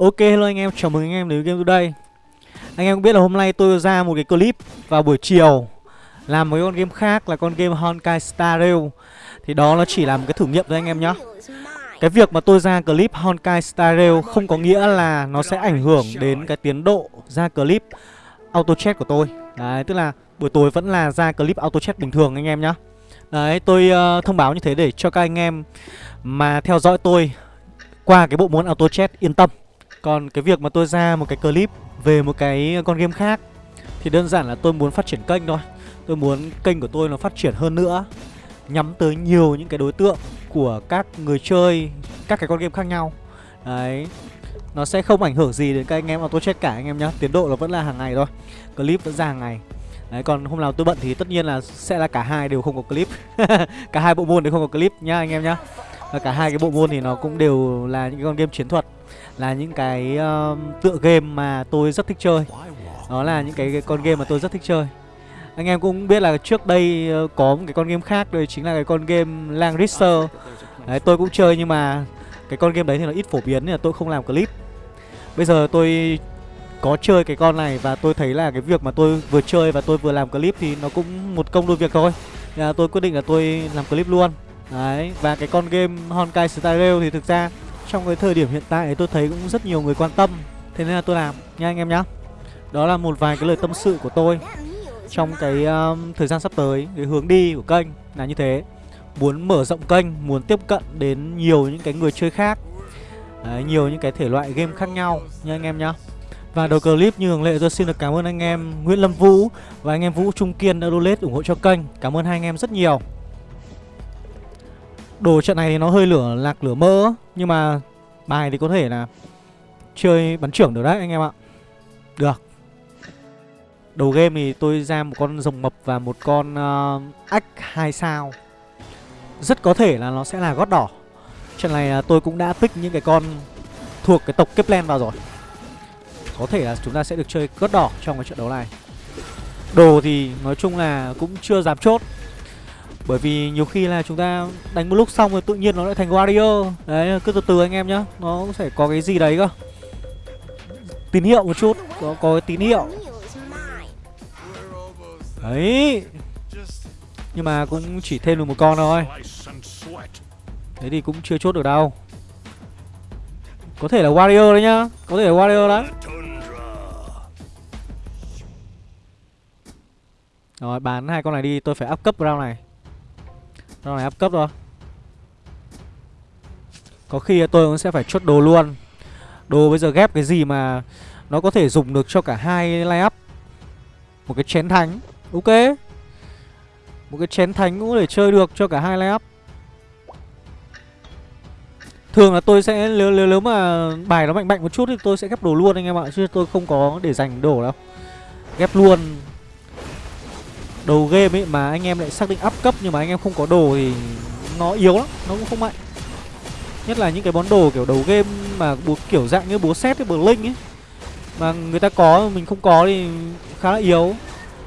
Ok hello anh em, chào mừng anh em đến với Game Today. Anh em cũng biết là hôm nay tôi ra một cái clip vào buổi chiều Làm một con game khác là con game Honkai Star Rail. Thì đó nó chỉ là một cái thử nghiệm thôi anh em nhé Cái việc mà tôi ra clip Honkai Star Rail không có nghĩa là nó sẽ ảnh hưởng đến cái tiến độ ra clip auto chat của tôi. Đấy, tức là buổi tối vẫn là ra clip auto chat bình thường anh em nhé Đấy, tôi uh, thông báo như thế để cho các anh em mà theo dõi tôi qua cái bộ môn auto chat yên tâm còn cái việc mà tôi ra một cái clip về một cái con game khác Thì đơn giản là tôi muốn phát triển kênh thôi. Tôi muốn kênh của tôi nó phát triển hơn nữa, Nhắm tới nhiều những cái đối tượng của các người chơi, các cái con game khác nhau. Đấy, Nó sẽ không ảnh hưởng gì đến các anh em auto chết cả anh em nhá, Tiến độ nó vẫn là hàng ngày thôi, Clip vẫn ra hàng ngày. Đấy, còn hôm nào tôi bận thì tất nhiên là sẽ là cả hai đều không có clip. Cả hai bộ môn đều không có clip nhá anh em nhá. Và cả hai cái bộ môn thì nó cũng đều là những con game chiến thuật là những cái uh, tựa game mà tôi rất thích chơi. Đó là những cái, cái con game mà tôi rất thích chơi. Anh em cũng biết là trước đây uh, có một cái con game khác đây chính là cái con game Langrisser. Đấy tôi cũng chơi nhưng mà cái con game đấy thì nó ít phổ biến nên là tôi không làm clip. Bây giờ tôi có chơi cái con này và tôi thấy là cái việc mà tôi vừa chơi và tôi vừa làm clip thì nó cũng một công đôi việc thôi. Nên là tôi quyết định là tôi làm clip luôn. Đấy và cái con game Honkai Star Rail thì thực ra trong cái thời điểm hiện tại tôi thấy cũng rất nhiều người quan tâm. Thế nên là tôi làm nha anh em nhá. Đó là một vài cái lời tâm sự của tôi Trong cái um, thời gian sắp tới Cái hướng đi của kênh là như thế. Muốn mở rộng kênh, muốn tiếp cận đến nhiều những cái người chơi khác. Đấy, Nhiều những cái thể loại game khác nhau nha anh em nhá. Và đầu clip như thường lệ tôi xin được cảm ơn anh em Nguyễn Lâm Vũ và anh em Vũ Trung Kiên đã donate ủng hộ cho kênh. Cảm ơn hai anh em rất nhiều. Đồ trận này thì nó hơi lửa lạc lửa mơ Nhưng mà bài thì có thể là Chơi bắn trưởng được đấy anh em ạ. Được. Đầu game thì tôi ra một con rồng mập và một con uh, ách 2 sao. Rất có thể là nó sẽ là gót đỏ Trận này ờ, tôi cũng đã pick những cái con thuộc cái tộc kiplen vào rồi. Có thể là chúng ta sẽ được chơi gót đỏ trong cái trận đấu này. Đồ thì nói chung là cũng chưa dám chốt bởi vì nhiều khi là chúng ta đánh một lúc xong rồi tự nhiên nó lại thành warrior. Đấy cứ từ từ anh em nhá. Nó cũng sẽ có cái gì đấy cơ. Tín hiệu một chút. Có, có cái tín hiệu. Đấy. Nhưng mà cũng chỉ thêm được một con thôi. Thế thì cũng chưa chốt được đâu. Có thể là warrior đấy nhá. Có thể là warrior đấy Rồi bán hai con này đi. Tôi phải up cấp round này nó này áp cấp rồi Có khi tôi cũng sẽ phải chốt đồ luôn. Đồ bây giờ ghép cái gì mà Nó có thể dùng được cho cả hai line up? Một cái chén thánh Ok. Một cái chén thánh cũng để chơi được cho cả hai line up. Thường là tôi sẽ nếu, nếu, nếu mà bài nó mạnh mạnh một chút thì tôi sẽ ghép đồ luôn anh em ạ Chứ tôi không có để dành đồ đâu. Ghép luôn đầu game ấy mà anh em lại xác định up cấp nhưng mà anh em không có đồ thì nó yếu lắm, nó cũng không mạnh. Nhất là những cái món đồ kiểu đầu game mà bố kiểu dạng như búa xét với bờ linh ấy. Mà người ta có mình không có thì khá là yếu.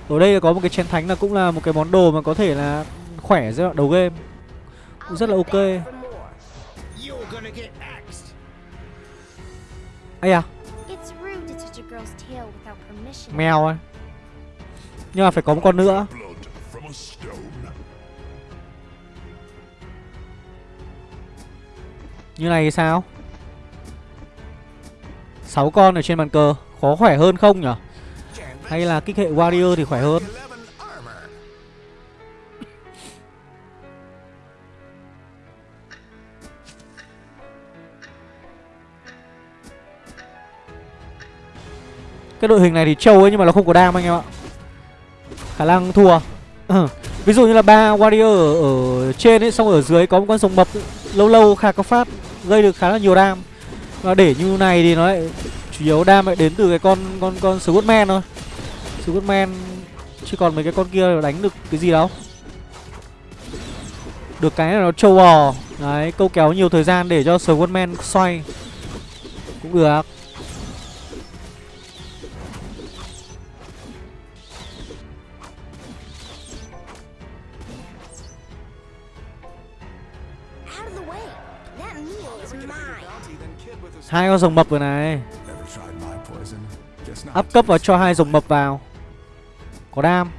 Ở đây có một cái chén thánh là cũng là một cái món đồ mà có thể là khỏe giai đoạn đầu game. Cũng rất là ok. Ây à Mèo ơi nhưng mà phải có một con nữa. Như này thì sao? 6 con ở trên bàn cờ, Khó khỏe hơn không nhở? Hay là kích hệ warrior thì khỏe hơn? Cái đội hình này thì trâu ấy nhưng mà nó không có đam anh em ạ khả năng thua. Ừ. ví dụ như là ba warrior ở, ở trên ấy xong ở dưới có một con rồng mập lâu lâu khả có phát gây được khá là nhiều đam. Và để như này thì nó lại chủ yếu đam lại đến từ cái con con con Scottman thôi. Scottman chứ còn mấy cái con kia đánh được cái gì đâu. Được cái là nó trâu bò. Đấy câu kéo nhiều thời gian để cho Scottman xoay. Cũng được hai con rồng mập rồi này. Áp cấp và cho hai rồng mập vào. Có đam.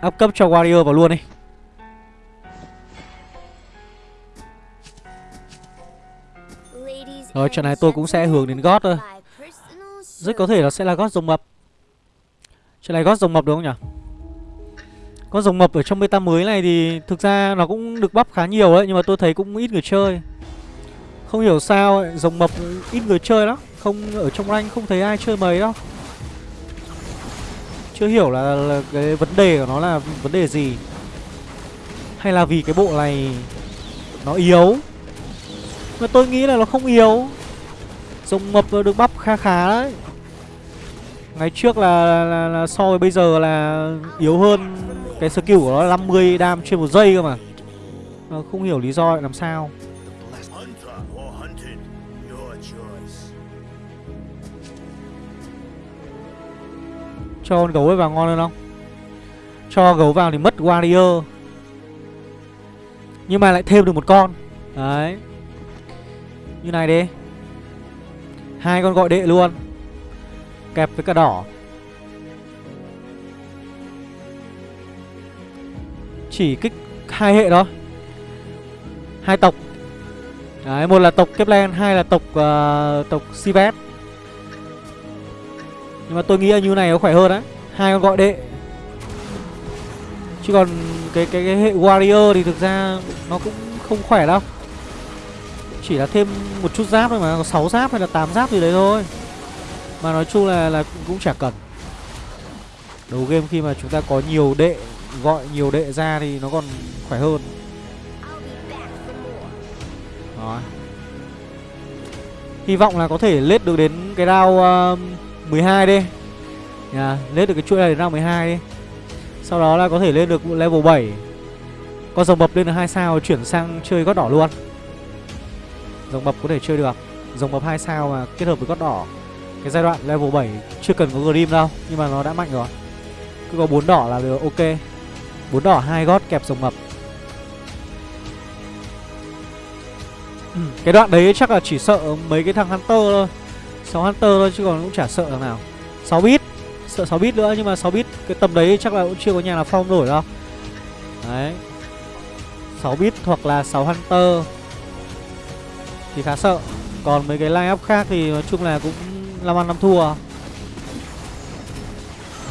Áp cấp cho warrior vào luôn đi. Rồi trận này tôi cũng sẽ hướng đến gót thôi. rất có thể nó sẽ là gót rồng mập. Trận này gót rồng mập đúng không nhỉ con rồng mập ở trong beta mới này thì thực ra nó cũng được bắp khá nhiều đấy nhưng mà tôi thấy cũng ít người chơi. Không hiểu sao ấy, rồng mập ít người chơi lắm. Không ở trong rank không thấy ai chơi mấy đâu. Chưa hiểu là, là cái vấn đề của nó là vấn đề gì. Hay là vì cái bộ này nó yếu. Mà tôi nghĩ là nó không yếu. Rồng mập được bắp khá khá đấy. Ngày trước là, là, là so với bây giờ là yếu hơn cái skill của nó là 50 đam trên một giây cơ mà. Nó không hiểu lý do lại làm sao. Cho con gấu ấy vào ngon hơn không? Cho gấu vào thì mất warrior. Nhưng mà lại thêm được một con. Đấy. Như này đi. Hai con gọi đệ luôn. Kẹp với cả đỏ. Chỉ kích hai hệ đó, hai tộc Đấy, một là tộc Kepler, hai là tộc uh, tộc Sivet. Nhưng mà tôi nghĩ là như này nó khỏe hơn đấy. Hai con gọi đệ. Chứ còn cái cái cái hệ warrior thì thực ra nó cũng không khỏe đâu. Chỉ là thêm một chút giáp thôi mà, có 6 giáp hay là 8 giáp gì đấy thôi. Mà nói chung là là cũng chả cần. Đầu game khi mà chúng ta có nhiều đệ gọi nhiều đệ ra thì nó còn khỏe hơn. Đó. Hy vọng là có thể lết được đến cái round uh, 12 đi. Yeah, Lết được cái chuỗi này đến round 12 đi. Sau đó là có thể lên được level 7 Con rồng mập lên được 2 sao chuyển sang chơi gót đỏ luôn. Rồng mập có thể chơi được. Rồng mập 2 sao mà kết hợp với gót đỏ. Cái giai đoạn level 7 chưa cần có Grim đâu Nhưng mà nó đã mạnh rồi. Cứ có 4 đỏ là được ok 4 đỏ hai gót kẹp rồng mập. Ừ, cái đoạn đấy chắc là chỉ sợ mấy cái thằng Hunter thôi. 6 Hunter thôi chứ còn cũng chả sợ thằng nào. 6 bit. Sợ 6 bit nữa nhưng mà 6 bit Cái tầm đấy chắc là cũng chưa có nhà nào phong nổi đâu. Đấy. 6 bit hoặc là 6 Hunter Thì khá sợ. Còn mấy cái line up khác thì nói chung là cũng 5 ăn 5 thua.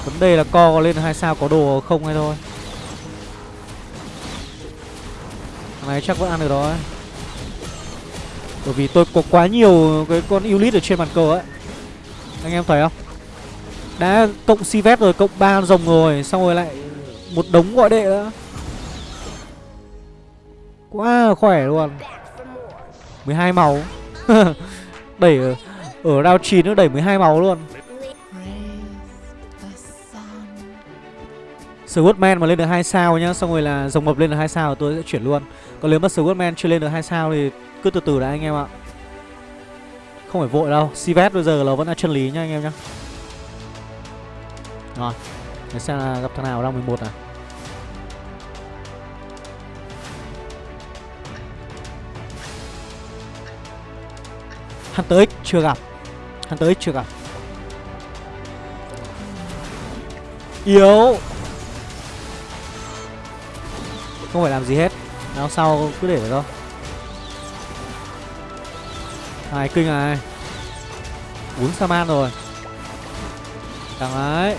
Vấn đề là co có lên hai sao có đồ không hay thôi này chắc vẫn ăn được rồi bởi vì tôi có quá nhiều cái con Ulit ở trên bàn cờ ấy. Anh em thấy không? Đã cộng Sivet rồi, cộng ba rồng rồi Xong rồi lại một đống gọi đệ nữa. Quá khỏe luôn. 12 màu Đẩy ở, ở round 9 nó đẩy 12 màu luôn. Swordman mà lên được 2 sao nhá, Xong rồi là dòng mập lên được 2 sao tôi sẽ chuyển luôn. Còn nếu mà Swordman chưa lên được 2 sao thì cứ từ từ đã anh em ạ. Không phải vội đâu Sivet bây giờ là vẫn là chân lý nhá anh em nhá. Rồi, Để xem là gặp thằng nào đang 11 à? Hunter X chưa gặp. Hunter X chưa gặp. Yếu. Không phải làm gì hết. Nào sau cứ để đấy thôi. Hai kinh này. Bốn saman rồi. Thằng ấy.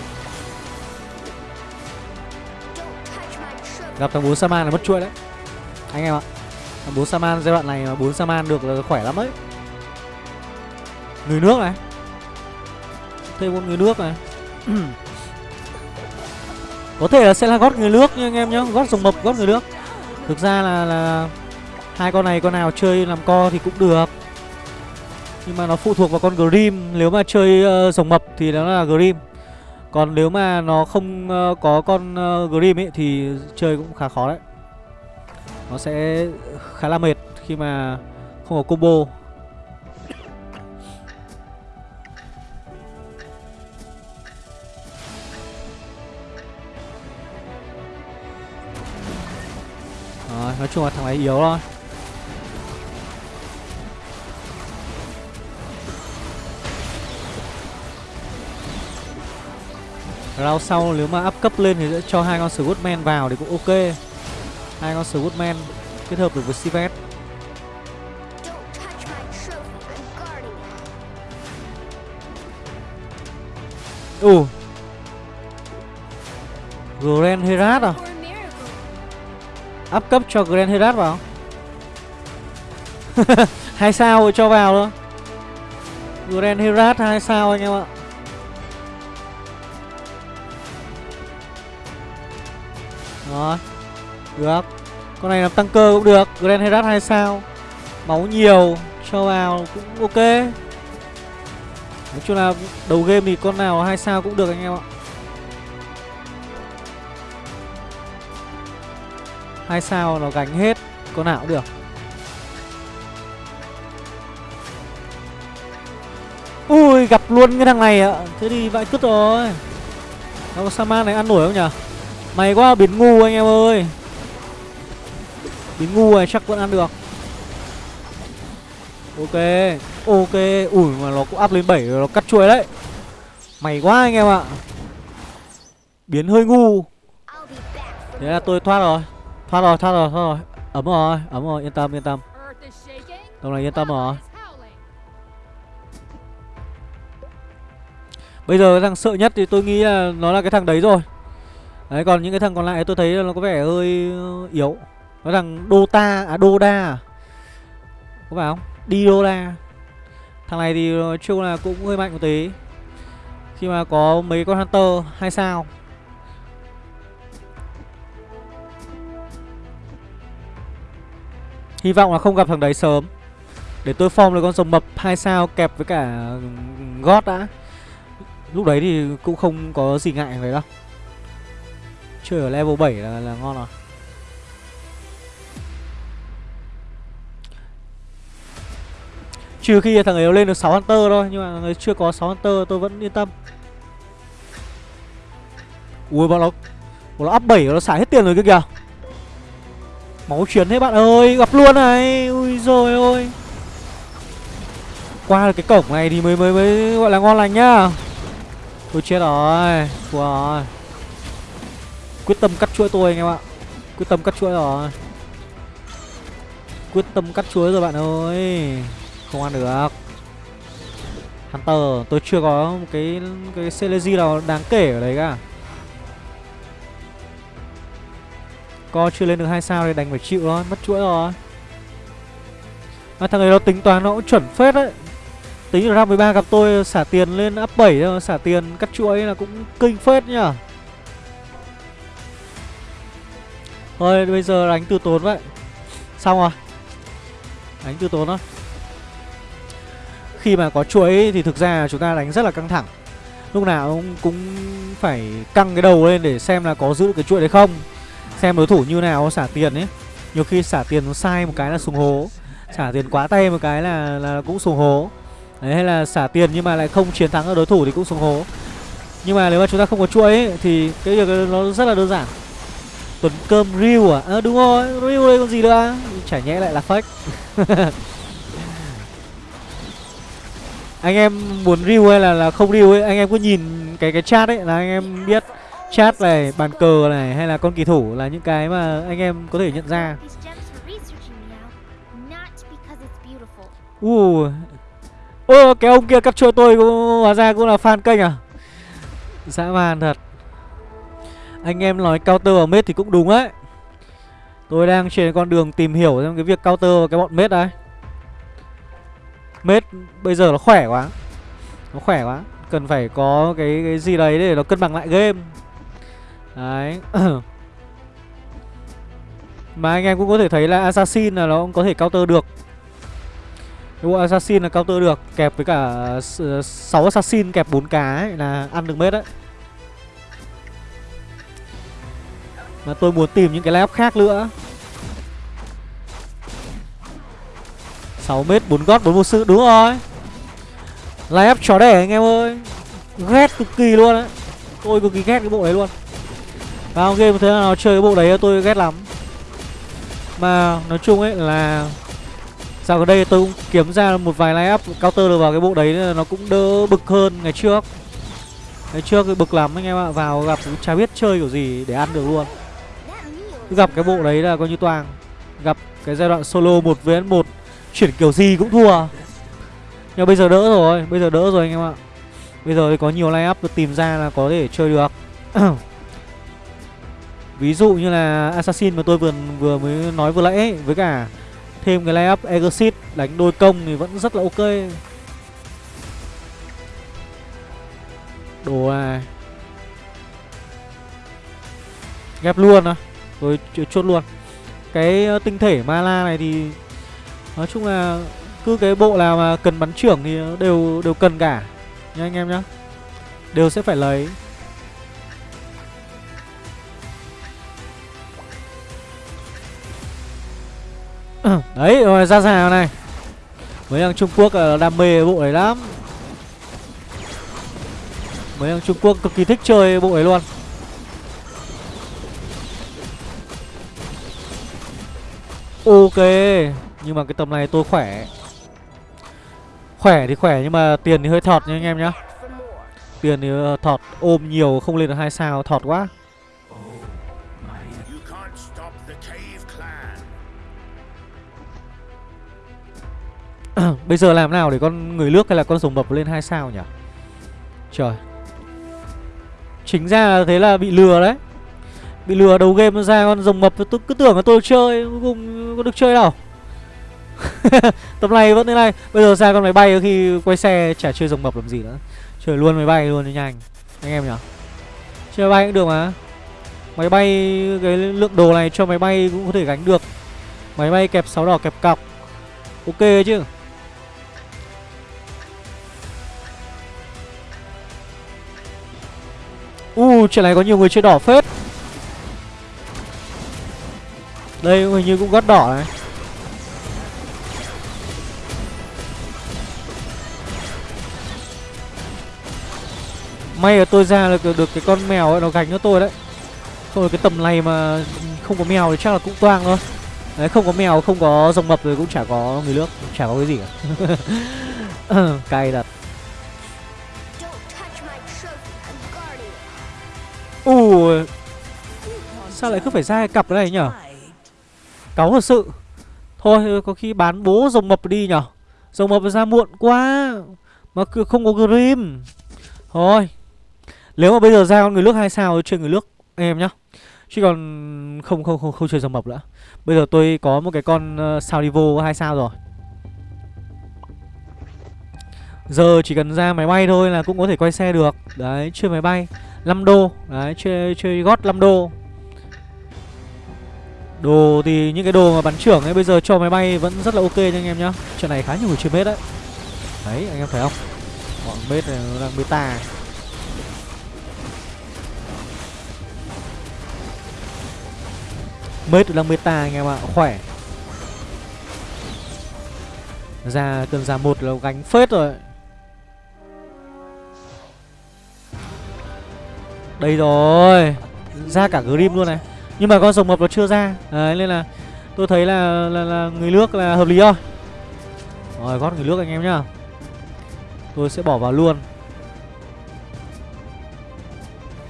Gặp thằng bốn Saman là mất chuỗi đấy. Anh em ạ. Thằng 4 Saman giai đoạn này mà 4 Saman được là khỏe lắm đấy Người nước này. Thêm một người nước này. Có thể là sẽ là gót người nước nha anh em nhá Gót rồng mập gót người nước. Thực ra là, là Hai con này con nào chơi làm co thì cũng được. Nhưng mà nó phụ thuộc vào con Grim Nếu mà chơi uh, rồng mập thì nó là Grim. Còn nếu mà nó không uh, có con uh, Grim ấy Thì chơi cũng khá khó đấy. Nó sẽ khá là mệt khi mà không có combo. Rồi, nói chung là thằng này yếu thôi Round sau nếu mà up cấp lên thì sẽ cho hai con Scoutman vào thì cũng ok. Hai con Scoutman kết hợp được với Sivet Don't touch Ồ. Grand Herat à? Up cấp cho Grand Herat vào. Hai sao rồi cho vào đó. Grand Herat hai sao anh em ạ. Đó Được. Con này làm tăng cơ cũng được, Grand Herat hai sao. Máu nhiều, Cho vào cũng ok. Nói chung là đầu game thì con nào hai sao cũng được anh em ạ. Hai sao nó gánh hết con nào cũng được. Ui, gặp luôn cái thằng này ạ. Thế thì vãi cứt rồi. Đâu Saman này ăn nổi không nhở Mày quá biến ngu anh em ơi. Biến ngu này chắc vẫn ăn được. Ok Ok. Ui, mà nó cũng áp lên 7 rồi, nó cắt chuối đấy. Mày quá anh em ạ. Biến hơi ngu. Thế là tôi thoát rồi. Thoát rồi thoát rồi thoát rồi. Ấm rồi ấm rồi yên tâm yên tâm. Tầm này yên tâm rồi. Bây giờ cái thằng sợ nhất thì tôi nghĩ là nó là cái thằng đấy rồi. Đấy còn những cái thằng còn lại tôi thấy nó có vẻ hơi ờ, yếu. Nó thằng Dota à Doda à? Có phải không? Didoda. Thằng này thì nói chung là cũng hơi mạnh một tí. Khi mà có mấy con Hunter hai sao Hy vọng là không gặp thằng đấy sớm. Để tôi form được con rồng mập hai sao kẹp với cả God đã. Lúc đấy thì cũng không có gì ngại vậy đâu. Chơi ở level 7 là, là ngon rồi. Trừ khi thằng ấy lên được 6 Hunter thôi Nhưng mà thằng ấy chưa có 6 Hunter tôi vẫn yên tâm. Ui bọn nó Bọn nó up 7 nó xả hết tiền rồi kia kìa. Máu chuyển thế bạn ơi, Gặp luôn này. Ui rồi ôi. Qua được cái cổng này thì mới mới mới gọi là ngon lành nhá. Tôi chết rồi, Thua rồi. Quyết tâm cắt chuỗi tôi anh em ạ. Quyết tâm cắt chuỗi rồi. Quyết tâm cắt chuỗi rồi bạn ơi. Không ăn được. Hunter, Tôi chưa có một cái cái Celezy nào đáng kể ở đấy cả. Co chưa lên được hai sao thì đành phải chịu thôi Mất chuỗi rồi Mà thằng ấy nó tính toán nó cũng chuẩn phết đấy Tính ra round 13 gặp tôi xả tiền lên up 7 thôi, xả tiền cắt chuỗi là cũng kinh phết nhá. Thôi bây giờ đánh từ tốn vậy. Xong rồi. Đánh từ tốn thôi. Khi mà có chuỗi thì thực ra chúng ta đánh rất là căng thẳng. Lúc nào cũng, cũng phải căng cái đầu lên để xem là có giữ được cái chuỗi đấy không. Xem đối thủ như nào xả tiền ấy. Nhiều khi xả tiền nó sai một cái là sùng hố. Xả tiền quá tay một cái là là cũng sùng hố. Đấy hay là xả tiền nhưng mà lại không chiến thắng ở đối thủ thì cũng sùng hố Nhưng mà nếu mà chúng ta không có chuỗi ấy, thì cái việc nó rất là đơn giản tuấn cơm riu à? à đúng rồi, riu đây còn gì nữa Chả nhẽ lại là fake Anh em muốn riu hay là, là không riu ấy Anh em cứ nhìn cái cái chat ấy là anh em biết Chat này, bàn cờ này hay là con kỳ thủ là những cái mà anh em có thể nhận ra. These gems. Uh Ơ cái ông kia cắt chua tôi cũng hóa ra cũng là fan kênh à? Dã man thật. Anh em nói counter ở mết thì cũng đúng đấy. Tôi đang trên con đường tìm hiểu xem cái việc counter và cái bọn mết đấy. Mết bây giờ nó khỏe quá. Nó khỏe quá. Cần phải có cái cái gì đấy để nó cân bằng lại game. Đấy. Mà anh em cũng có thể thấy là Assassin là nó cũng có thể counter được. Đúng bộ assassin là counter được kẹp với cả 6 assassin kẹp 4 cá ấy, là ăn được mết đấy. Mà tôi muốn tìm những cái lab khác nữa. 6 mét 4 gót 4 vô sự đúng rồi. Lab chó đẻ anh em ơi. Ghét cực kỳ luôn đấy. Tôi cực kỳ ghét cái bộ đấy luôn. Vào game thế nào chơi cái bộ đấy tôi ghét lắm. Mà nói chung ấy là Dạo gần đây tôi cũng kiếm ra một vài line up counter được vào cái bộ đấy nó cũng đỡ bực hơn ngày trước. Ngày trước thì bực lắm anh em ạ, Vào gặp cũng chả biết chơi kiểu gì để ăn được luôn. Cứ gặp cái bộ đấy là coi như toàn. Gặp cái giai đoạn solo 1 vs 1 Chuyển kiểu gì cũng thua. Nhưng bây giờ đỡ rồi, Bây giờ đỡ rồi anh em ạ. Bây giờ thì có nhiều line up được tìm ra là có thể chơi được. Ví dụ như là Assassin mà tôi vừa vừa mới nói vừa nãy ấy, Với cả thêm cái layup Exit đánh đôi công thì vẫn rất là ok. Đồ à. Ghép luôn à Rồi ch- chốt luôn. Cái ờ, tinh thể Mala này thì Nói chung là Cứ cái bộ nào mà cần bắn trưởng thì đều đều cần cả. Nha anh em nhá. Đều sẽ phải lấy. Ừ. Đấy, rồi, ra rào này? Mấy thằng Trung Quốc ờ, đam mê bộ này lắm. Mấy thằng Trung Quốc cực kỳ thích chơi bộ ấy luôn. Ok, Nhưng mà cái tầm này tôi khỏe. Khỏe thì khỏe, nhưng mà tiền thì hơi thọt nha anh em nhá. Tiền thì ờ, thọt ôm nhiều, không lên được hai sao, thọt quá. Bây giờ làm nào để con người nước hay là con rồng mập lên hai sao nhỉ? Trời. Chính ra là thế là bị lừa đấy. Bị lừa đầu game ra, con rồng mập Tôi cứ tưởng là tôi chơi, Cuối cùng có được chơi đâu. Tầm này vẫn thế này. Bây giờ ra con máy bay khi quay xe chả chơi rồng mập làm gì nữa. Chơi luôn máy bay luôn cho nhanh. Anh em nhỉ? Chơi máy bay cũng được mà. Máy bay, cái lượng đồ này cho máy bay cũng có thể gánh được. Máy bay kẹp sáu đỏ, kẹp cọc. Ok chứ? U uh, chuyện này có nhiều người chơi đỏ phết. Đây hình như cũng gót đỏ này. May là tôi ra được, được cái con mèo ấy nó gánh cho tôi đấy. Không là cái tầm này mà không có mèo thì chắc là cũng toang thôi. Đấy không có mèo không có rồng mập rồi cũng chả có người nước Chả có cái gì cả. Cay thật. It. Sao lại cứ phải ra cái cặp này nhở? Cáu thật sự. Thôi có khi bán bố rồng mập đi nhở? Rồng mập ra muộn quá Mà cứ không có Grim. Thôi Nếu mà bây giờ ra con người nước hai sao thì chơi người nước em nhá. Chứ còn không không không không chơi rồng mập nữa. Bây giờ tôi có một cái con uh, sao Divo hai sao rồi. Giờ chỉ cần ra máy bay thôi là cũng có thể quay xe được. Đấy chơi máy bay. 5 đô. Đấy, chơi chơi gót 5 đô. Đồ thì những cái đồ mà bắn trưởng ấy, bây giờ cho máy bay vẫn rất là ok nha anh em nhá. Chuyện này khá nhiều người chơi mết đấy. Đấy, anh em thấy không? Bọn mết này nó đang beta Mết đang beta anh em ạ, Khỏe. Ra cần ra một là gánh phết rồi. Đây rồi. Ra cả Grim luôn này. Nhưng mà con rồng mập nó chưa ra. Đấy nên là tôi thấy là, là, là người nước là hợp lý thôi. Rồi gót người nước anh em nhá. Tôi sẽ bỏ vào luôn.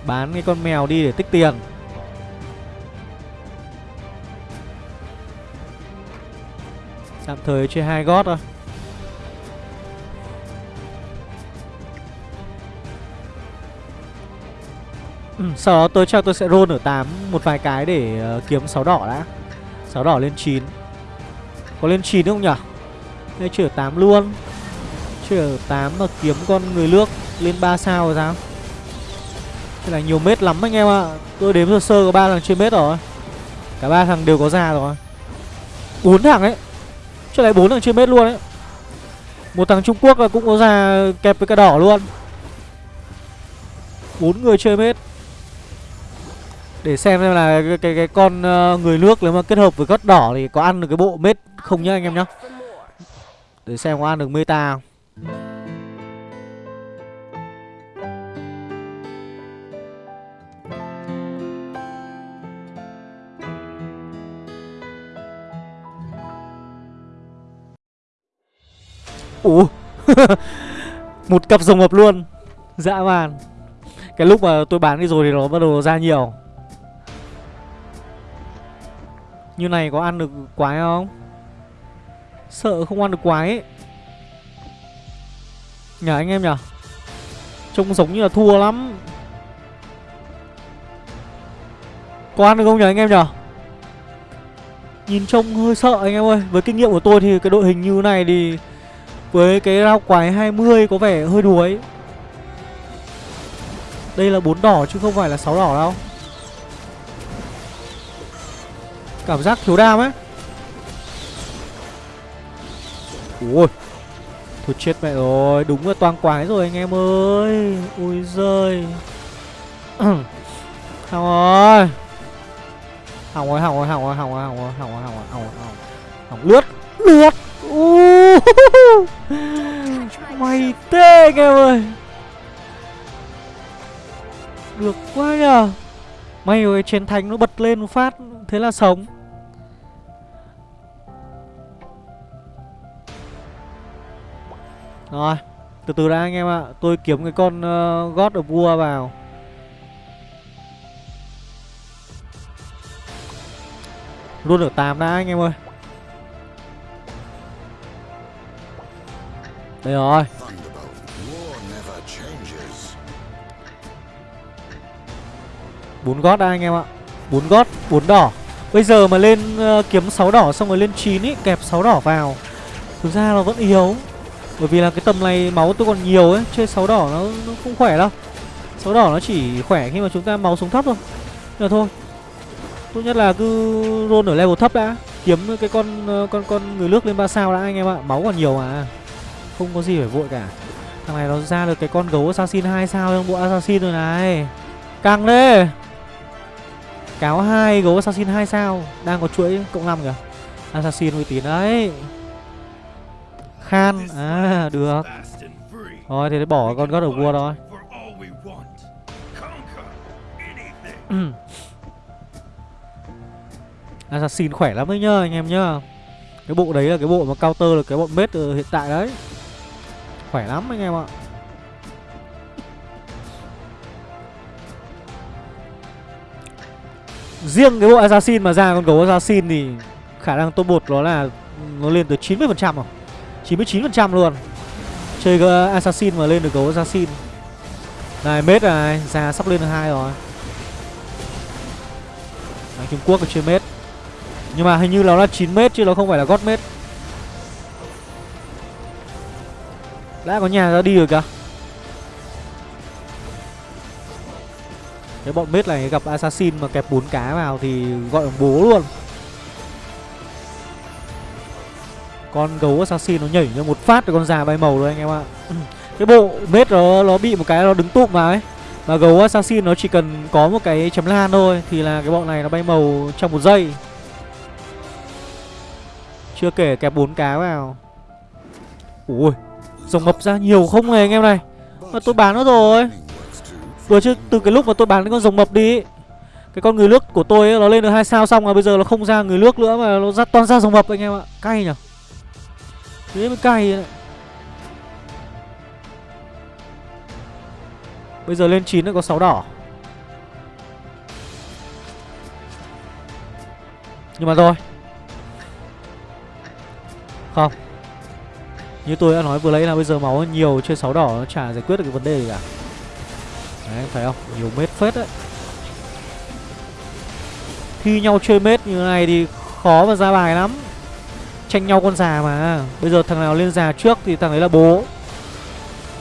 Bán cái con mèo đi để tích tiền. Tạm thời chơi hai gót thôi. Ừ, sau đó tôi chắc tôi sẽ roll ở 8 một vài cái để uh, kiếm 6 đỏ đã. 6 đỏ lên 9 Có lên 9 không nhỉ Đây chưa 8 luôn. Chưa 8 mà kiếm con người nước lên 3 sao rồi sao? Thế là nhiều mét lắm anh em ạ. Tôi đếm sơ sơ có 3 thằng trên mét rồi. Cả ba thằng đều có già rồi. Bốn thằng ấy. Chơi lại bốn thằng trên mét luôn ấy. Một thằng Trung Quốc là cũng có già kẹp với cả đỏ luôn. Bốn người chơi mết để xem xem là cái cái, cái con ờ, người nước nếu mà kết hợp với gót đỏ thì có ăn được cái bộ mết không nhá anh em nhá. Để xem có ăn được meta không. Ủa Một cặp rồng hợp luôn. Dã man. Cái lúc mà tôi bán đi rồi thì nó bắt đầu ra nhiều. Như này có ăn được quái không? Sợ không ăn được quái ấy. Nhờ anh em nhờ. Trông giống như là thua lắm. Có ăn được không nhờ anh em nhờ? Nhìn trông hơi sợ anh em ơi. Với kinh nghiệm của tôi thì cái đội hình như này thì với cái rau quái 20 có vẻ hơi đuối. Đây là bốn đỏ chứ không phải là sáu đỏ đâu. Cảm giác thiếu đam ấy. Ui, Thôi chết mẹ rồi, Đúng là toàn quái rồi anh em ơi. Ui giời. Hỏng rồi. Hỏng rồi hỏng rồi hỏng rồi hỏng rồi hỏng rồi hỏng rồi hỏng rồi hỏng rồi, hỏng lướt lướt. Mày tê anh em ơi. Được quá nhờ. May rồi chiến thánh nó bật lên một phát, Thế là sống. Rồi Từ từ đã anh em ạ. À. Tôi kiếm cái con uh, God of War vào. Luôn ở 8 đã anh em ơi. Đây rồi. Bốn gót đã anh em ạ. Bốn gót bốn đỏ. Bây giờ mà lên uh, kiếm 6 đỏ xong rồi lên 9 ý Kẹp 6 đỏ vào. Thực ra nó vẫn yếu. Bởi vì là cái tầm này máu tôi còn nhiều ấy Chơi 6 đỏ nó, nó không khỏe đâu. 6 đỏ nó chỉ khỏe khi mà chúng ta máu xuống thấp thôi. Nhưng mà thôi. Tốt nhất là cứ roll ở level thấp đã. Kiếm cái con ờ, con con người nước lên 3 sao đã anh em ạ. Máu còn nhiều mà. Không có gì phải vội cả. Thằng này nó ra được cái con gấu assassin 2 sao trong bộ assassin rồi này. Căng đấy Cáo hai gấu assassin 2 sao. Đang có chuỗi cộng 5 kìa. Assassin uy tín đấy. Khan. À được. Thôi thì để Rồi thì bỏ con God of War thôi. Assassin khỏe lắm đấy nhá, anh em nhá. Cái bộ đấy là cái bộ mà counter là cái bọn mết hiện tại đấy. Khỏe lắm anh em ạ. Riêng cái bộ Assassin mà ra con gấu Assassin thì khả năng top 1 nó là nó lên tới 90% rồi. 99% luôn. Chơi Assassin mà lên được gấu Assassin. Này mết này, ra sắp lên được hai rồi. Đấy, Trung Quốc chơi mết. Nhưng mà hình như nó là 9 mét chứ nó không phải là gót mét Đã có nhà ra đi rồi kìa. Cái bọn mết này gặp assassin mà kẹp bốn cá vào thì gọi là bố luôn. Con gấu assassin nó nhảy ra một phát thì con già bay màu rồi anh em ạ. Cái bộ mết nó, nó bị một cái nó đứng tụm vào ấy. Mà gấu assassin nó chỉ cần có một cái chấm lan thôi Thì là cái bọn này nó bay màu trong một giây. Chưa kể kẹp bốn cá vào. Ui Rồng mập ra nhiều không này anh em này. Mà tôi bán nó rồi. Vừa chứ từ cái lúc mà tôi bán cái con rồng mập đi Cái con người nước của tôi ấy, nó lên được hai sao xong rồi bây giờ nó không ra người nước nữa mà nó ra toàn ra rồng mập anh em ạ. Cay nhở? Thế mới cay đấy. Bây giờ lên 9 nó có 6 đỏ. Nhưng mà thôi. Không. Như tôi đã nói vừa lấy là bây giờ máu nhiều chơi 6 đỏ nó chả giải quyết được cái vấn đề gì cả. Đấy, phải không? Nhiều mết phết đấy. Thi nhau chơi mết như thế này thì khó mà ra bài lắm. Tranh nhau con già mà. Bây giờ thằng nào lên già trước thì thằng đấy là bố.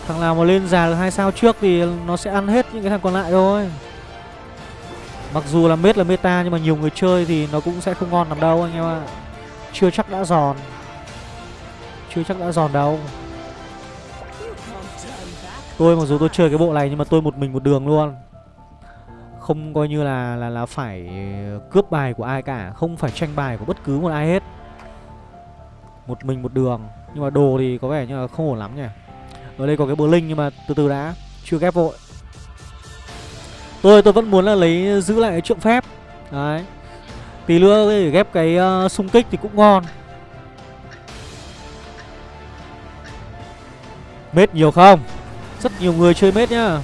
Thằng nào mà lên già được hai sao trước thì nó sẽ ăn hết những cái thằng còn lại thôi. Mặc dù là mết là meta nhưng mà nhiều người chơi thì nó cũng sẽ không ngon làm đâu anh em ạ. Chưa chắc đã giòn. Chưa chắc đã giòn đâu. Tôi mặc dù tôi chơi cái bộ này nhưng mà tôi một mình một đường luôn. Không coi như là là là phải cướp bài của ai cả. Không phải tranh bài của bất cứ một ai hết. Một mình một đường. Nhưng mà đồ thì có vẻ như là không ổn lắm nhỉ? Ở đây có cái bờ linh nhưng mà từ từ đã Chưa ghép vội. Tôi tôi vẫn muốn là lấy giữ lại cái trượng phép. Đấy. Tí nữa để ghép cái uh, xung kích thì cũng ngon. Mết nhiều không? Rất nhiều người chơi mết nhá.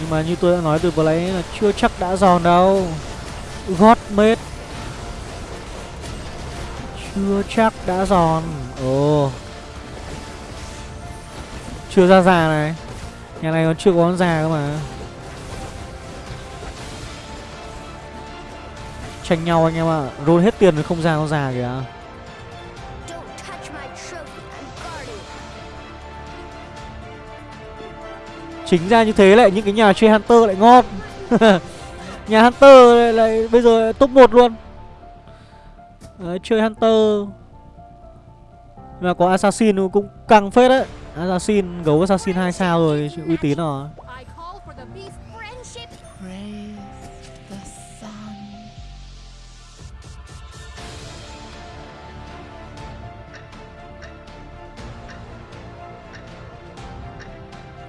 Nhưng mà như tôi đã nói từ vừa nãy là chưa chắc đã giòn đâu. Gót mết. Chưa chắc đã giòn. Ồ. Chưa ra già này. Nhà này còn chưa có con già cơ mà. Tranh nhau anh em ạ. À. Roll hết tiền rồi không ra con già kìa. Chính ra như thế lại những cái nhà chơi Hunter lại ngon. Nhà Hunter lại, lại bây giờ lại top 1 luôn Đấy, chơi Hunter. Mà có Assassin cũng căng phết đấy. Assassin, gấu Assassin 2 sao rồi, uy tín rồi.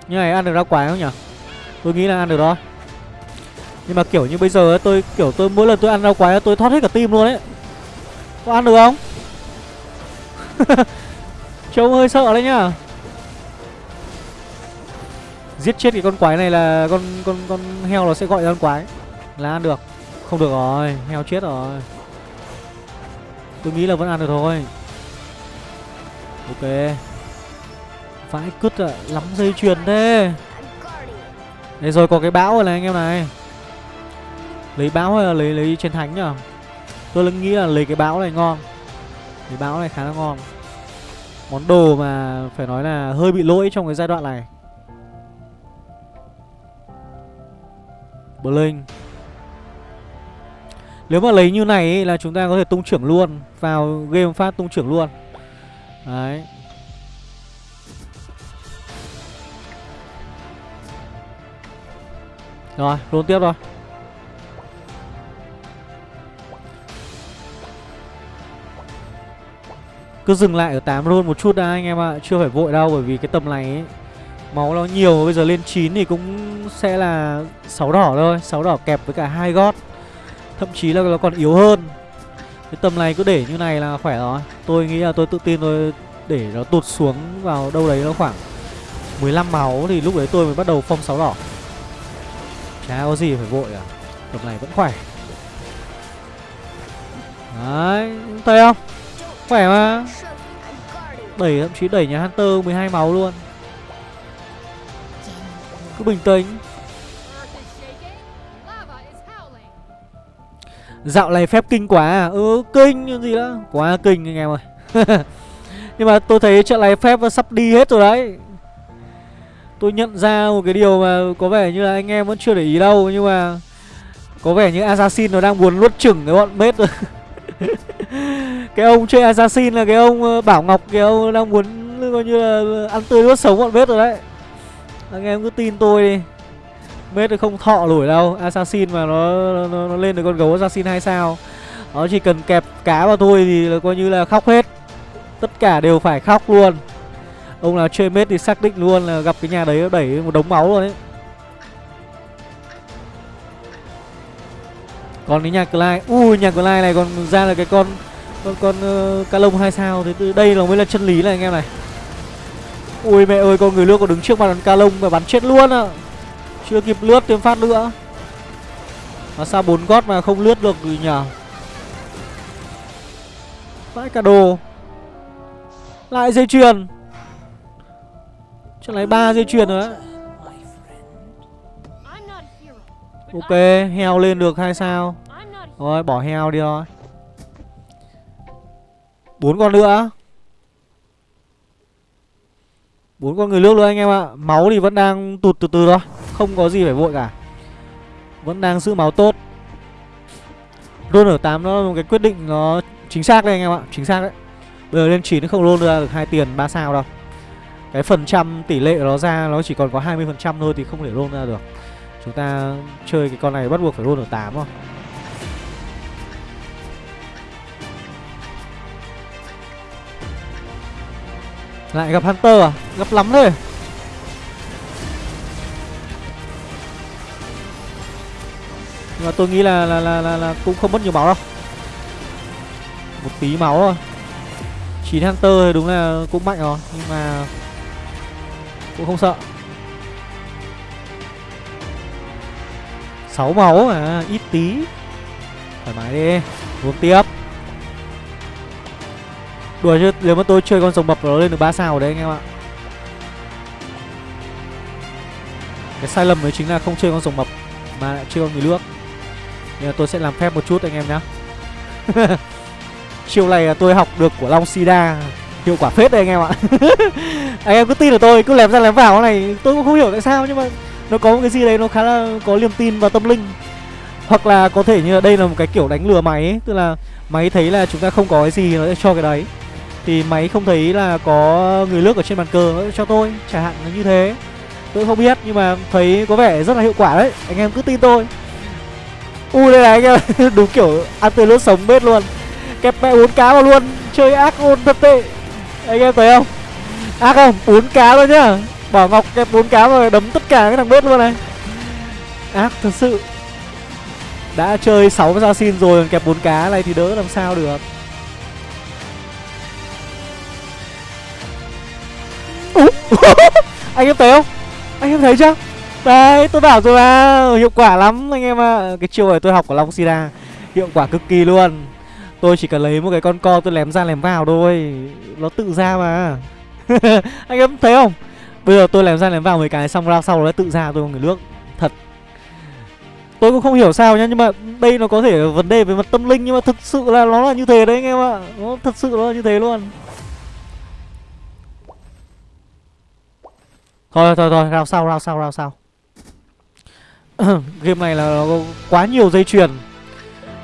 Như này ăn được rau quái không nhỉ? Tôi nghĩ là ăn được đó. Nhưng mà kiểu như bây giờ ấy, tôi kiểu tôi mỗi lần tôi ăn rau quái tôi thoát hết cả tim luôn ấy có ăn được không? Trông hơi sợ đấy nhá. Giết chết cái con quái này là con con con heo nó sẽ gọi ra con quái. Là ăn được. Không được rồi, heo chết rồi. Tôi nghĩ là vẫn ăn được thôi. Ok. Vãi cứt ạ, lắm dây chuyền thế. I'm. Đây rồi có cái bão rồi này anh em này. Lấy bão hay là lấy lấy chiến thánh nhỉ? Tôi là nghĩ là lấy cái bão này ngon. Cái bão này khá là ngon. Món đồ mà phải nói là hơi bị lỗi trong cái giai đoạn này. Blink Nếu mà lấy như này ấy, là chúng ta có thể tung trưởng luôn Vào game phát tung trưởng luôn. Đấy. Rồi, roll tiếp rồi Cứ dừng lại ở 8 luôn một chút đã anh em ạ. Chưa phải vội đâu bởi vì cái tầm này ấy, Máu nó nhiều bây giờ lên 9 thì cũng sẽ là 6 đỏ thôi. 6 đỏ kẹp với cả hai gót. Thậm chí là nó còn yếu hơn. Cái tầm này cứ để như này là khỏe rồi. Tôi nghĩ là tôi tự tin tôi để nó tụt xuống vào đâu đấy nó khoảng 15 máu thì lúc đấy tôi mới bắt đầu phong 6 đỏ. Chả có gì phải vội à Tầm này vẫn khỏe. Đấy Thấy không? Khỏe mà. Đẩy, thậm chí đẩy nhà Hunter 12 máu luôn. Cứ bình tĩnh. Dạo này phép kinh quá à? Ừ kinh như gì đó. Quá kinh anh em ơi. Nhưng mà tôi thấy trận này phép sắp đi hết rồi đấy. Tôi nhận ra một cái điều mà có vẻ như là anh em vẫn chưa để ý đâu, Nhưng mà Có vẻ như Assassin nó đang buồn nuốt chửng cái bọn bết rồi. Cái ông chơi Assassin là cái ông ờ, Bảo Ngọc Cái ông đang muốn coi như là ờ, ăn tươi nuốt sống bọn bết rồi đấy. Anh em cứ tin tôi đi. Mết thì không thọ nổi đâu Assassin mà nó, nó, nó lên được con gấu Assassin hay sao. Nó chỉ cần kẹp cá vào thôi thì là coi như là khóc hết. Tất cả đều phải khóc luôn. Ông nào chơi mết thì xác định luôn là gặp cái nhà đấy đẩy một đống máu luôn đấy Còn cái nhà Clyde Ui nhà Clyde này còn ra là cái con Con con ờ, uh, cá lông 2 sao. Thế từ đây là mới là chân lý này anh em này. Ui mẹ ơi con người lướt còn đứng trước mặt con ca lông và bắn chết luôn à Chưa kịp lướt thêm phát nữa. Mà sao bốn gót mà không lướt được gì nhở? Vãi cả đồ. Lại dây chuyền. Chắc lấy ba dây chuyền rồi đấy Ok, heo lên được hay sao? Rồi, bỏ heo đi thôi bốn con nữa. Bốn con người nước luôn anh em ạ. Máu thì vẫn đang tụt từ từ thôi. Không có gì phải vội cả. Vẫn đang giữ máu tốt. Roll ở 8 nó là một cái quyết định nó chính xác đấy anh em ạ. Chính xác đấy. Bây giờ lên 9 nó không roll ra được hai tiền 3 sao đâu. Cái phần trăm tỷ lệ nó ra, nó chỉ còn có 20% thôi thì không thể roll ra được. Chúng ta chơi cái con này bắt buộc phải roll ở 8 không? Lại gặp Hunter à? Gặp lắm thế Nhưng mà tôi nghĩ là là, là là là cũng không mất nhiều máu đâu Một tí máu thôi 9 Hunter thì đúng là cũng mạnh rồi Nhưng mà Cũng không sợ 6 máu à Ít tí. Thoải mái đi, Uống tiếp. Đùa chứ, Nếu mà tôi chơi con rồng mập nó lên được 3 sao đấy anh em ạ. Cái sai lầm đấy chính là không chơi con rồng mập Mà lại chơi con người nước nên là tôi sẽ làm phép một chút anh em nhá. Chiều này là tôi học được của Long Sida. Hiệu quả phết đấy anh em ạ. Anh em cứ tin là tôi, Cứ lém ra lém vào cái này, Tôi cũng không hiểu tại sao Nhưng mà nó có một cái gì đấy Nó khá là có niềm tin và tâm linh. Hoặc là có thể như là đây là một cái kiểu đánh lừa máy ấy. Tức là máy thấy là chúng ta không có cái gì Nó sẽ cho cái đấy. Thì máy không thấy là có người nước ở trên bàn cờ Nó sẽ cho tôi, Chẳng hạn là như thế. Tôi không biết, Nhưng mà thấy có vẻ rất là hiệu quả đấy. Anh em cứ tin tôi. U đây này, anh em Đúng kiểu ăn tươi lướt sống bết luôn. Kẹp mẹ bốn cá vào luôn. Chơi ác ôn thật tệ. Anh em thấy không? Ác không? Bốn cá luôn nhá. Bảo Ngọc kẹp bốn cá rồi đấm tất cả cái thằng bớt luôn này. Ác thật sự. Đã chơi 6 assassin rồi còn kẹp bốn cá này thì đỡ làm sao được. Anh em thấy không? Anh em thấy chưa? Đấy, tôi bảo rồi mà, Hiệu quả lắm anh em ạ. Cái chiêu này tôi học của Long Sida, Hiệu quả cực kỳ luôn. Tôi chỉ cần lấy một cái con co tôi lém ra lém vào thôi, Nó tự ra mà. Anh em thấy không? Bây giờ tôi làm ra lém vào mấy cái xong ra sau nó tự ra tôi một người nước. Thật. Tôi cũng không hiểu sao nhá, Nhưng mà đây nó có thể là vấn đề về mặt tâm linh, Nhưng mà thực sự là nó là như thế đấy anh em ạ. Nó thật sự nó là như thế luôn. Thôi thôi thôi rao sau rao sau rao sau. Game này là nó có quá nhiều dây chuyền.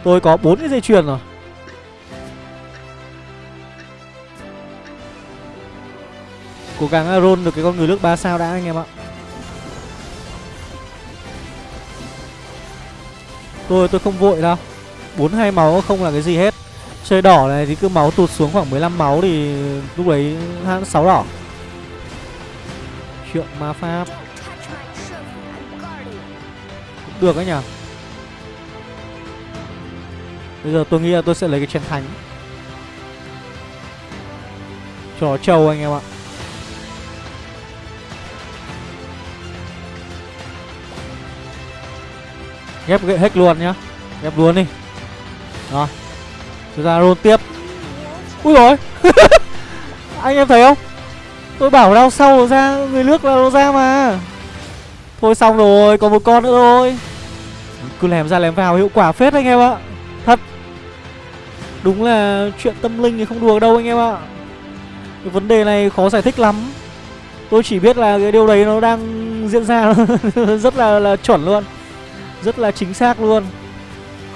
Tôi có bốn cái dây chuyền rồi. Cố gắng à, roll được cái con người nước 3 sao đã, anh em ạ. Tôi tôi không vội đâu. 42 máu không là cái gì hết. Chơi đỏ này thì cứ máu tụt xuống khoảng 15 máu thì lúc đấy 6 đỏ. Chuyện ma pháp. Cũng được ấy nhở. Bây giờ tôi nghĩ là tôi sẽ lấy cái chén thánh. Cho trâu anh em ạ. Ghép gậy hết luôn nhá. Ghép luôn đi. Rồi Chúng ta roll tiếp. Ui rồi Anh em thấy không? Tôi bảo đau sau nó ra Người nước là nó ra mà. Thôi xong rồi Còn một con nữa thôi. Cứ lèm ra lèm vào hiệu quả phết anh em ạ. Thật. Đúng là chuyện tâm linh thì không đùa đâu anh em ạ. Cái vấn đề này khó giải thích lắm. Tôi chỉ biết là cái điều đấy nó đang diễn ra Rất là, là chuẩn luôn. Rất là chính xác luôn.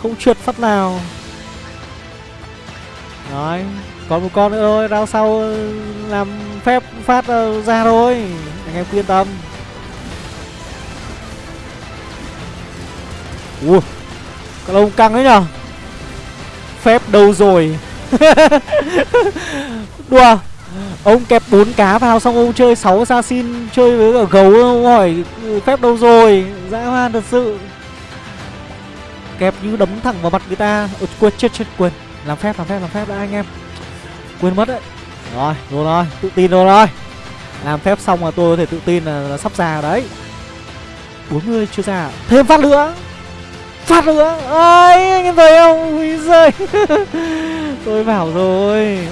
Không trượt phát nào. Đấy, Còn một con nữa thôi Rao sau ờ, làm phép phát ờ, ra thôi. Anh em cứ yên tâm. Ui Con ông căng đấy nhở? Phép đâu rồi? Đùa, Ông kẹp bốn cá vào xong ông chơi 6 assassin, Chơi với cả gấu, ông hỏi ừ, phép đâu rồi? Dã man thật sự. Kẹp như đấm thẳng vào mặt người ta. Ôi, Quên chết chết quên. Làm phép làm phép làm phép đã anh em. Quên mất đấy. Rồi rồi rồi tự tin rồi rồi. Làm phép xong mà tôi có thể tự tin là, là sắp ra đấy. 40 chưa ra Thêm phát nữa. Phát nữa. Ơi anh em thấy không? Ui giời. Tôi bảo rồi.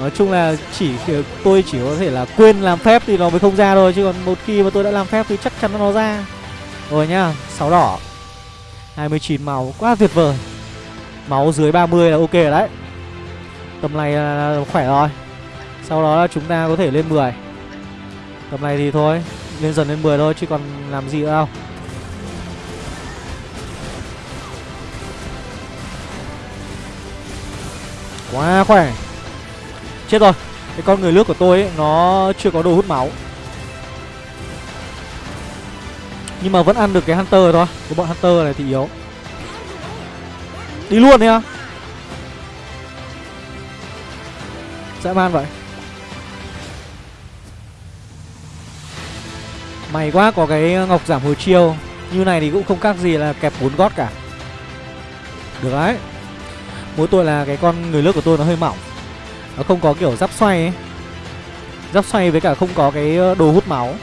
Nói chung là chỉ tôi chỉ có thể là quên làm phép thì nó mới không ra thôi. Chứ còn một khi mà tôi đã làm phép thì chắc chắn nó ra. Rồi nhá sáu đỏ. 29 máu, quá tuyệt vời. Máu dưới 30 là ok rồi đấy. Tầm này là khỏe rồi. Sau đó là chúng ta có thể lên 10 Tầm này thì thôi, Lên dần lên 10 thôi, chứ còn làm gì nữa đâu. Quá khỏe. Chết rồi. Cái con người nước của tôi ấy, Nó chưa có đồ hút máu. Nhưng mà vẫn ăn được cái Hunter rồi thôi. Cái bọn Hunter này thì yếu. Đi luôn đi à Dã man vậy. May quá có cái ngọc giảm hồi chiêu. Như này thì cũng không khác gì là kẹp bốn gót cả. Được đấy. Mỗi tội là cái con người nước của tôi nó hơi mỏng. Nó không có kiểu giáp xoay ấy. Giáp xoay với cả không có cái ờ, đồ hút máu.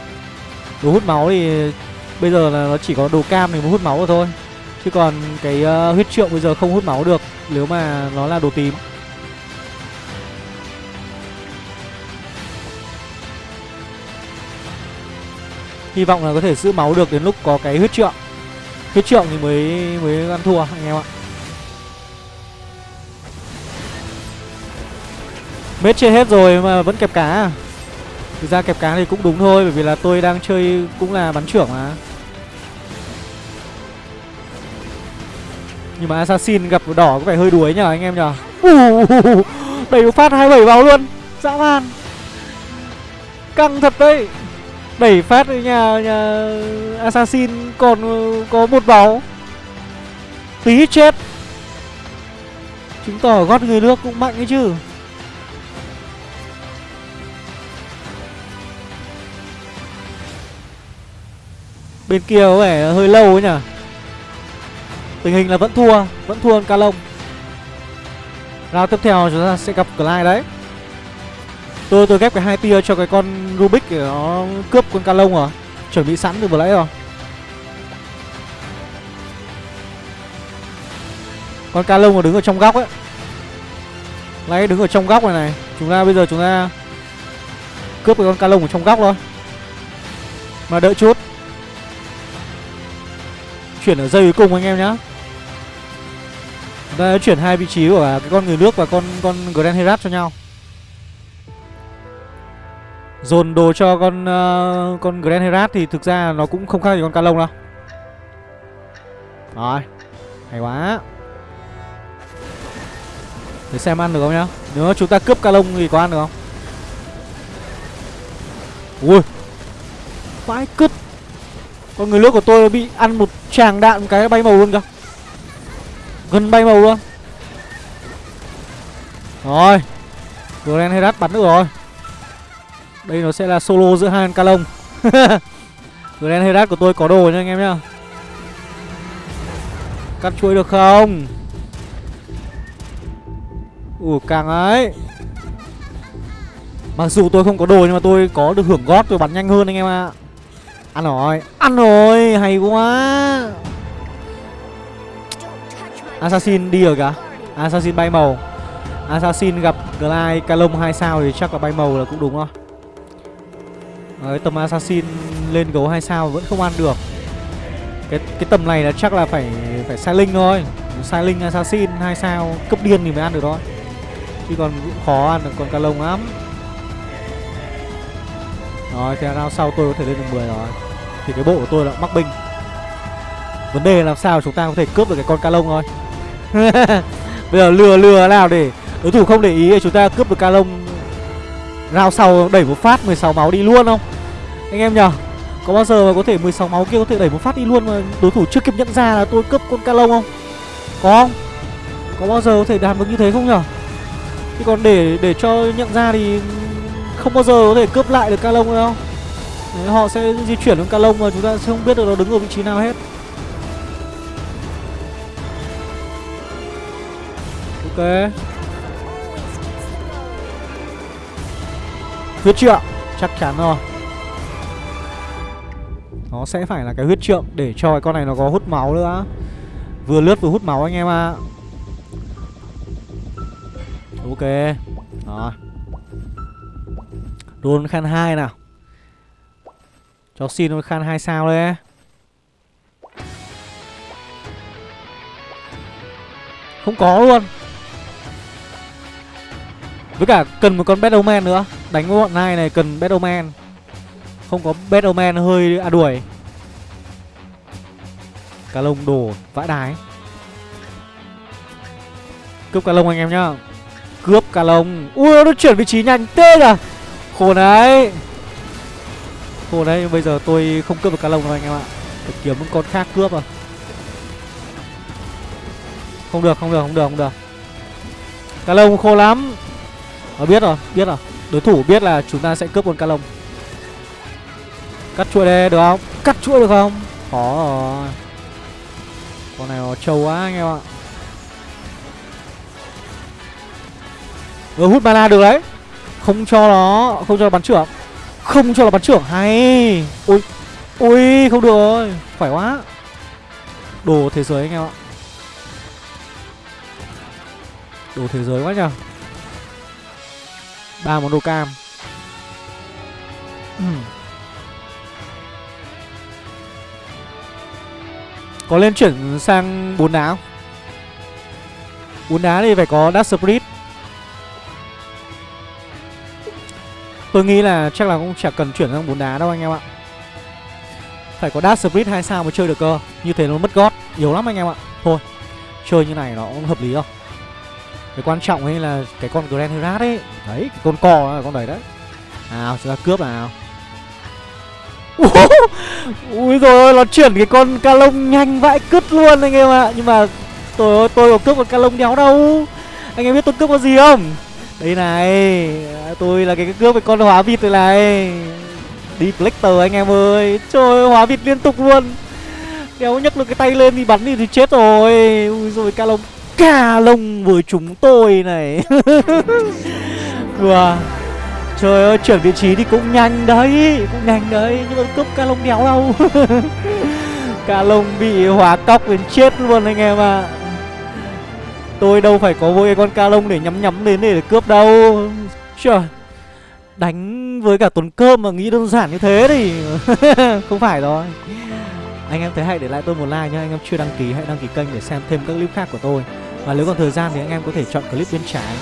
Đồ hút máu thì Bây giờ là nó chỉ có đồ cam thì mới hút máu rồi thôi. Chứ còn cái uh, huyết trượng bây giờ không hút máu được Nếu mà nó là đồ tím. Hy vọng là có thể giữ máu được đến lúc có cái huyết trượng. Huyết trượng thì mới mới ăn thua anh em ạ. Mết chơi hết rồi mà vẫn kẹp cá à? Thực ra kẹp cá thì cũng đúng thôi Bởi vì là tôi đang chơi cũng là bắn trưởng mà. Nhưng mà Assassin gặp đỏ có vẻ hơi đuối nhờ anh em nhờ. Uh, Đẩy phát 27 vào luôn. Dã man. Căng thật đấy. Đẩy phát nhà, nhà Assassin còn ờ, có một máu Tí chết. Chứng tỏ gót người nước cũng mạnh ấy chứ. Bên kia có vẻ hơi lâu ấy nhỉ Tình hình là vẫn thua Vẫn thua hơn Ca Lông tiếp theo chúng ta sẽ gặp Clyde đấy. Tôi tôi ghép cái hai tia cho cái con Rubik để nó cướp con Ca Lông à? Chuẩn bị sẵn từ vừa nãy rồi. Con Ca mà đứng ở trong góc ấy. Lấy đứng ở trong góc này này. Chúng ta bây giờ chúng ta Cướp cái con calong ở trong góc thôi. Mà đợi chút. Chuyển ở dây cuối cùng anh em nhá. Chúng ta chuyển hai vị trí của cái con người nước và con con Grand Herat cho nhau. Dồn đồ cho con uh, con Grand Herat thì thực ra nó cũng không khác gì con Ca Lông đâu. Rồi Hay quá. Để xem ăn được không nhá. Nếu chúng ta cướp Ca Lông thì có ăn được không? Ui. Vãi cứt. Con người nước của tôi bị ăn một tràng đạn, một cái bay màu luôn kìa. Gần bay màu luôn. Rồi. Grand Herat bắn được rồi. Đây nó sẽ là solo giữa hai con ca lông. Grand Herat của tôi có đồ nha anh em nhá. Cắt chuỗi được không? Ủa, càng ấy. Mặc dù tôi không có đồ nhưng mà tôi có được hưởng gót, tôi bắn nhanh hơn anh em ạ. Ăn rồi Ăn rồi Hay quá. Assassin đi rồi cả, Assassin bay màu. Assassin gặp Glide Calong 2 sao thì chắc là bay màu là cũng đúng rồi. Đấy, tầm Assassin lên gấu 2 sao vẫn không ăn được. Cái cái tầm này là chắc là phải phải sai linh thôi. Sai linh Assassin 2 sao cấp điên thì mới ăn được thôi. Chứ còn cũng khó ăn được con Calong lắm. Rồi thì round sau tôi có thể lên được 10 rồi. Thì cái bộ của tôi là mắc binh Vấn đề là làm sao chúng ta có thể cướp được cái con ca lông thôi. Bây giờ lừa lừa nào để đối thủ không để ý chúng ta cướp được ca lông Rao sau đẩy một phát 16 máu đi luôn không? Anh em nhờ, Có bao giờ mà có thể 16 máu kia có thể đẩy một phát đi luôn mà đối thủ chưa kịp nhận ra là tôi cướp con ca lông không? Có không? Có bao giờ có thể làm được như thế không nhở Chứ còn để để cho nhận ra thì không bao giờ có thể cướp lại được calong đâu. Đấy, họ sẽ di chuyển đến calong mà chúng ta sẽ không biết được nó đứng ở vị trí nào hết. Ok. Huyết trượng Chắc chắn rồi. Nó sẽ phải là cái huyết trượng Để cho cái con này nó có hút máu nữa. Vừa lướt vừa hút máu anh em ạ. À. Ok. Rồi Đôn khan 2 nào. Cho xin đôn khan 2 sao đấy, Không có luôn. Với cả cần một con Battleman nữa. Đánh với bọn này này cần Battleman Không có Battleman hơi à đuổi. Cá lông đổ vãi đái. Cướp cá lông anh em nhá. Cướp cá lông. Ui nó chuyển vị trí nhanh tê à Khổ đấy. Khổ đấy bây giờ tôi không cướp được cá lông đâu anh em ạ. Phải kiếm một con khác cướp à. Không được không được không được không được. Cá lông khô lắm. Nó biết rồi, biết rồi. Đối thủ biết là chúng ta sẽ cướp con cá lông Cắt chuỗi đây được không? Cắt chuỗi được không? Khó rồi. Con này nó trâu quá anh em ạ. Ừ hút mana được đấy. Không cho nó, Không cho nó bắn trưởng. Không cho nó bắn trưởng, Hay. Ui Ui không được rồi. Phải quá. Đồ thế giới anh em ạ. Đồ thế giới quá nhờ. Ba món đồ cam. Ừ. Có lên chuyển sang bốn đá không? Bốn đá thì phải có Dark Spirit. Tôi nghĩ là chắc là cũng chẳng cần chuyển sang bốn đá đâu anh em ạ. Phải có dash Spirit 2 sao mới chơi được cơ. Như thế nó mất gót Yếu lắm anh em ạ. Thôi Chơi như này nó cũng hợp lý không, Cái quan trọng ấy là cái con Grand Herat ấy. Đấy cái con cò là con đấy đấy. Nào chúng ta cướp nào. Ui rồi nó chuyển cái con ca lông nhanh vãi cứt luôn anh em ạ. Nhưng mà tôi tôi có cướp một ca lông đéo đâu. Anh em biết tôi cướp có gì không? Đây này Tôi là cái cướp với con hóa vịt này này. Đi Flector anh em ơi Trời ơi hóa vịt liên tục luôn. Đéo nhấc được cái tay lên thì bắn đi thì chết rồi. Ui rồi ca lông Ca lông với chúng tôi này. Đùa Trời ơi, chuyển vị trí thì cũng nhanh đấy Cũng nhanh đấy, nhưng mà cướp ca lông đéo đâu. Ca lông bị hóa cóc đến chết luôn anh em ạ. Tôi đâu phải có mỗi con ca lông để nhắm nhắm đến để cướp đâu. Trời Đánh với cả tuần cơm mà nghĩ đơn giản như thế thì Không phải rồi. Anh em thấy hãy để lại tôi một like nhá, Anh em chưa đăng ký hãy đăng ký kênh để xem thêm các clip khác của tôi. Và nếu còn thời gian thì anh em có thể chọn clip bên trái.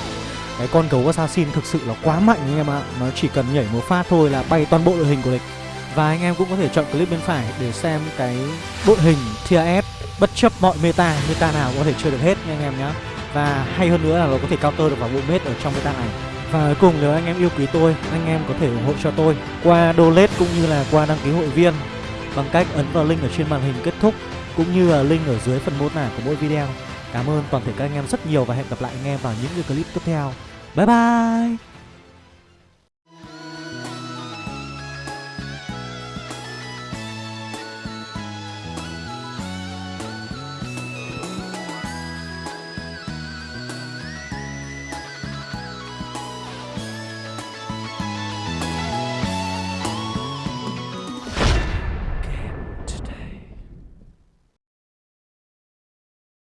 Cái con gấu assassin thực sự là quá mạnh anh em ạ. Nó chỉ cần nhảy một phát thôi là bay toàn bộ đội hình của địch Và anh em cũng có thể chọn clip bên phải để xem cái đội hình tier Bất chấp mọi meta, meta nào cũng có thể chơi được hết nha anh em nhé Và hay hơn nữa là nó có thể counter được vào bộ mết ở trong meta này. Và cuối cùng nếu anh em yêu quý tôi, anh em có thể ủng hộ cho tôi Qua donate cũng như là qua đăng ký hội viên Bằng cách ấn vào link ở trên màn hình kết thúc Cũng như là link ở dưới phần mô tả của mỗi video. Cảm ơn toàn thể các anh em rất nhiều và hẹn gặp lại anh em vào những video clip tiếp theo. Bye bye!